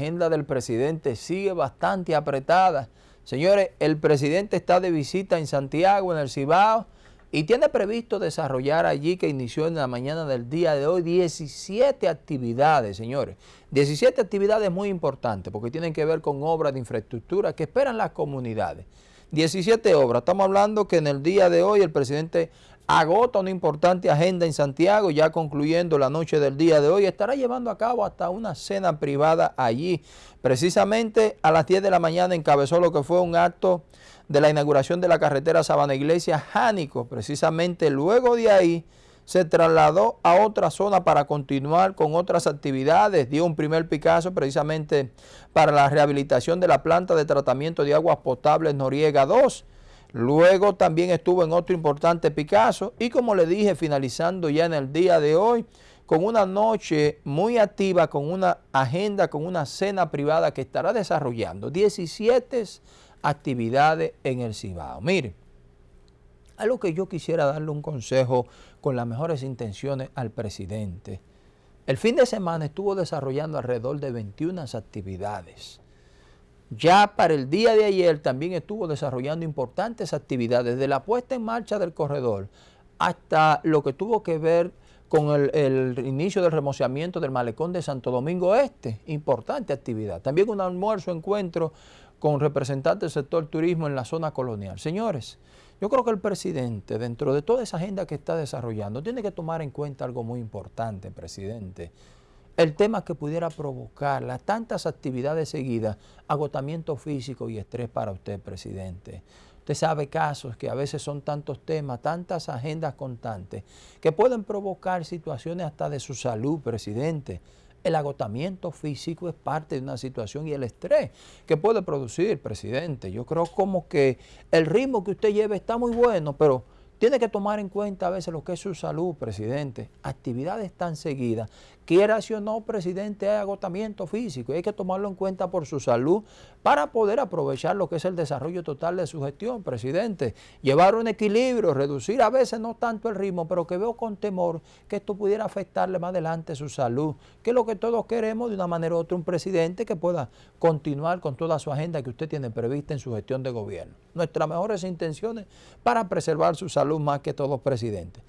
agenda del presidente sigue bastante apretada. Señores, el presidente está de visita en Santiago, en el Cibao, y tiene previsto desarrollar allí, que inició en la mañana del día de hoy, 17 actividades, señores. 17 actividades muy importantes, porque tienen que ver con obras de infraestructura que esperan las comunidades. 17 obras. Estamos hablando que en el día de hoy el presidente agota una importante agenda en Santiago, ya concluyendo la noche del día de hoy, estará llevando a cabo hasta una cena privada allí. Precisamente a las 10 de la mañana encabezó lo que fue un acto de la inauguración de la carretera Sabana Iglesia Jánico. Precisamente luego de ahí se trasladó a otra zona para continuar con otras actividades. Dio un primer Picasso precisamente para la rehabilitación de la planta de tratamiento de aguas potables Noriega 2 Luego también estuvo en otro importante Picasso y como le dije, finalizando ya en el día de hoy, con una noche muy activa, con una agenda, con una cena privada que estará desarrollando 17 actividades en el Cibao. Mire, algo que yo quisiera darle un consejo con las mejores intenciones al presidente. El fin de semana estuvo desarrollando alrededor de 21 actividades. Ya para el día de ayer también estuvo desarrollando importantes actividades, de la puesta en marcha del corredor hasta lo que tuvo que ver con el, inicio del remociamiento del malecón de Santo Domingo Este, importante actividad. También un almuerzo, encuentro con representantes del sector turismo en la zona colonial. Señores, yo creo que el presidente, dentro de toda esa agenda que está desarrollando, tiene que tomar en cuenta algo muy importante, presidente el tema que pudiera provocar las tantas actividades seguidas, agotamiento físico y estrés para usted, presidente. Usted sabe casos que a veces son tantos temas, tantas agendas constantes, que pueden provocar situaciones hasta de su salud, presidente. El agotamiento físico es parte de una situación y el estrés que puede producir, presidente. Yo creo como que el ritmo que usted lleva está muy bueno, pero tiene que tomar en cuenta a veces lo que es su salud, presidente. Actividades tan seguidas. Quiera si o no, presidente, hay agotamiento físico y hay que tomarlo en cuenta por su salud para poder aprovechar lo que es el desarrollo total de su gestión, presidente. Llevar un equilibrio, reducir a veces no tanto el ritmo, pero que veo con temor que esto pudiera afectarle más adelante su salud, que es lo que todos queremos de una manera u otra, un presidente que pueda continuar con toda su agenda que usted tiene prevista en su gestión de gobierno. Nuestras mejores intenciones para preservar su salud más que todos presidentes.